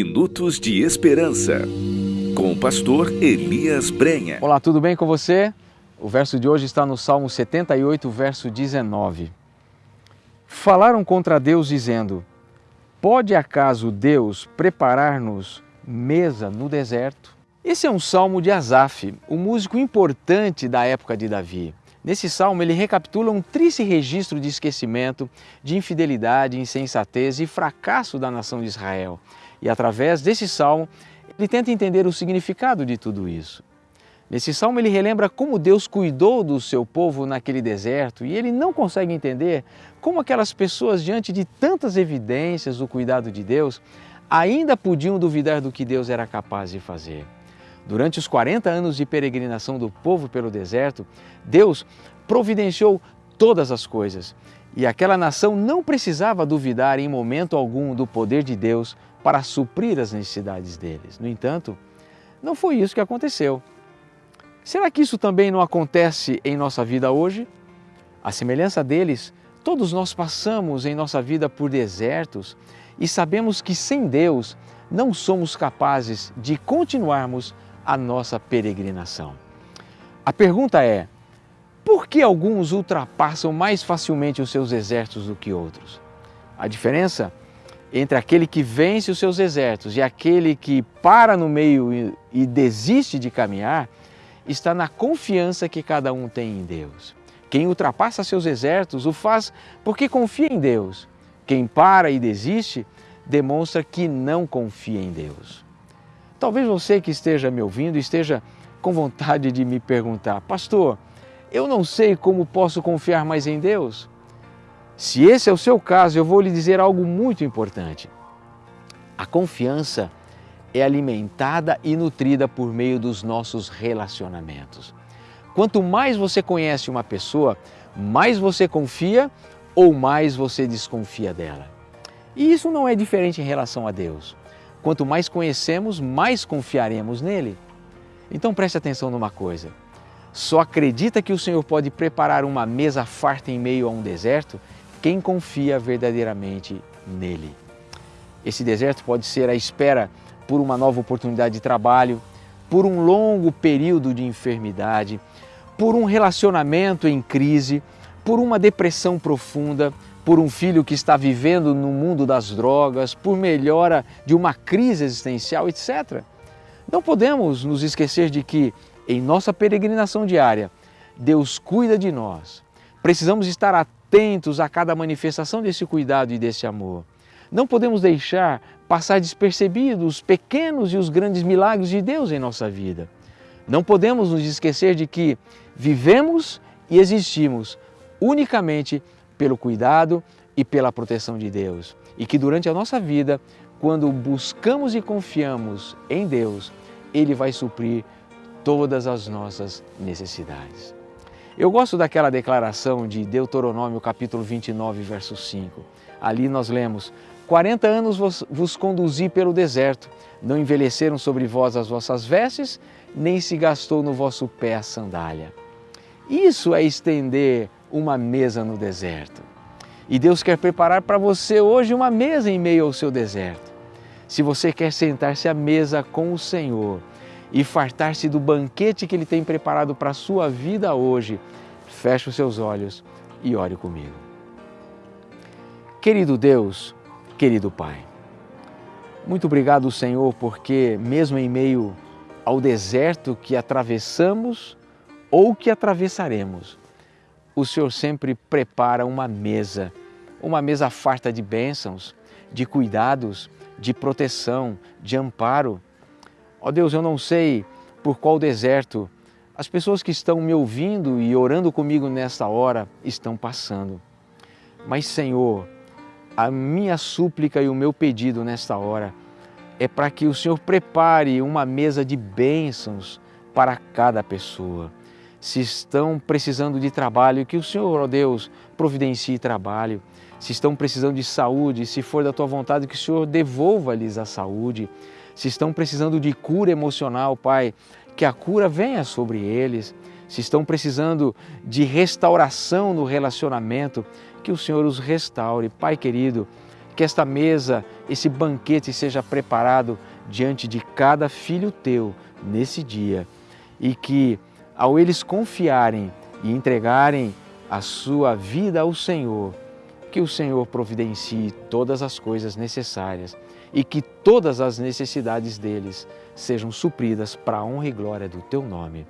Minutos de Esperança, com o pastor Elias Brenha. Olá, tudo bem com você? O verso de hoje está no Salmo 78, verso 19. Falaram contra Deus dizendo: Pode acaso Deus preparar-nos mesa no deserto? Esse é um salmo de Asaf, um músico importante da época de Davi. Nesse salmo, ele recapitula um triste registro de esquecimento, de infidelidade, insensatez e fracasso da nação de Israel. E através desse salmo, ele tenta entender o significado de tudo isso. Nesse salmo, ele relembra como Deus cuidou do seu povo naquele deserto e ele não consegue entender como aquelas pessoas, diante de tantas evidências do cuidado de Deus, ainda podiam duvidar do que Deus era capaz de fazer. Durante os 40 anos de peregrinação do povo pelo deserto, Deus providenciou todas as coisas e aquela nação não precisava duvidar em momento algum do poder de Deus para suprir as necessidades deles. No entanto, não foi isso que aconteceu. Será que isso também não acontece em nossa vida hoje? A semelhança deles, todos nós passamos em nossa vida por desertos e sabemos que sem Deus não somos capazes de continuarmos a nossa peregrinação. A pergunta é: por que alguns ultrapassam mais facilmente os seus exércitos do que outros? A diferença entre aquele que vence os seus exércitos e aquele que para no meio e desiste de caminhar está na confiança que cada um tem em Deus. Quem ultrapassa seus exércitos o faz porque confia em Deus. Quem para e desiste demonstra que não confia em Deus. Talvez você que esteja me ouvindo esteja com vontade de me perguntar, pastor, eu não sei como posso confiar mais em Deus. Se esse é o seu caso, eu vou lhe dizer algo muito importante. A confiança é alimentada e nutrida por meio dos nossos relacionamentos. Quanto mais você conhece uma pessoa, mais você confia ou mais você desconfia dela. E isso não é diferente em relação a Deus. Quanto mais conhecemos, mais confiaremos nele. Então preste atenção numa coisa. Só acredita que o Senhor pode preparar uma mesa farta em meio a um deserto quem confia verdadeiramente nele. Esse deserto pode ser a espera por uma nova oportunidade de trabalho, por um longo período de enfermidade, por um relacionamento em crise, por uma depressão profunda, por um filho que está vivendo no mundo das drogas, por melhora de uma crise existencial, etc. Não podemos nos esquecer de que, em nossa peregrinação diária, Deus cuida de nós. Precisamos estar atentos a cada manifestação desse cuidado e desse amor. Não podemos deixar passar despercebidos os pequenos e os grandes milagres de Deus em nossa vida. Não podemos nos esquecer de que vivemos e existimos unicamente pelo cuidado e pela proteção de Deus. E que durante a nossa vida, quando buscamos e confiamos em Deus, Ele vai suprir todas as nossas necessidades. Eu gosto daquela declaração de Deuteronômio capítulo 29, verso 5. Ali nós lemos, 40 anos vos, vos conduzi pelo deserto, não envelheceram sobre vós as vossas vestes, nem se gastou no vosso pé a sandália. Isso é estender uma mesa no deserto. E Deus quer preparar para você hoje uma mesa em meio ao seu deserto. Se você quer sentar-se à mesa com o Senhor e fartar-se do banquete que Ele tem preparado para a sua vida hoje, feche os seus olhos e ore comigo. Querido Deus, querido Pai, muito obrigado, Senhor, porque mesmo em meio ao deserto que atravessamos ou que atravessaremos, o Senhor sempre prepara uma mesa, uma mesa farta de bênçãos, de cuidados, de proteção, de amparo. Ó oh Deus, eu não sei por qual deserto as pessoas que estão me ouvindo e orando comigo nesta hora estão passando. Mas, Senhor, a minha súplica e o meu pedido nesta hora é para que o Senhor prepare uma mesa de bênçãos para cada pessoa se estão precisando de trabalho, que o Senhor, ó Deus, providencie trabalho. Se estão precisando de saúde, se for da tua vontade, que o Senhor devolva-lhes a saúde. Se estão precisando de cura emocional, Pai, que a cura venha sobre eles. Se estão precisando de restauração no relacionamento, que o Senhor os restaure. Pai querido, que esta mesa, esse banquete seja preparado diante de cada filho teu nesse dia e que ao eles confiarem e entregarem a sua vida ao Senhor, que o Senhor providencie todas as coisas necessárias e que todas as necessidades deles sejam supridas para a honra e glória do teu nome.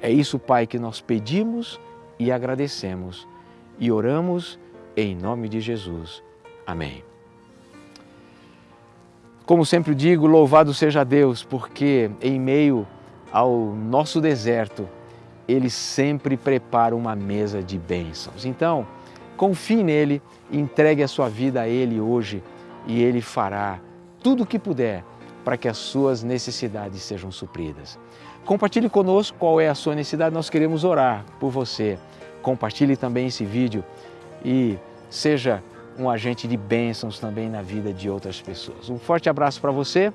É isso, Pai, que nós pedimos e agradecemos e oramos em nome de Jesus. Amém. Como sempre digo, louvado seja Deus, porque em meio ao nosso deserto, Ele sempre prepara uma mesa de bênçãos. Então, confie nele, entregue a sua vida a Ele hoje e Ele fará tudo o que puder para que as suas necessidades sejam supridas. Compartilhe conosco qual é a sua necessidade, nós queremos orar por você. Compartilhe também esse vídeo e seja um agente de bênçãos também na vida de outras pessoas. Um forte abraço para você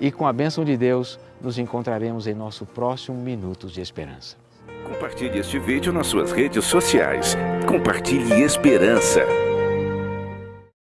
e com a bênção de Deus nos encontraremos em nosso próximo Minutos de Esperança. Compartilhe este vídeo nas suas redes sociais. Compartilhe esperança.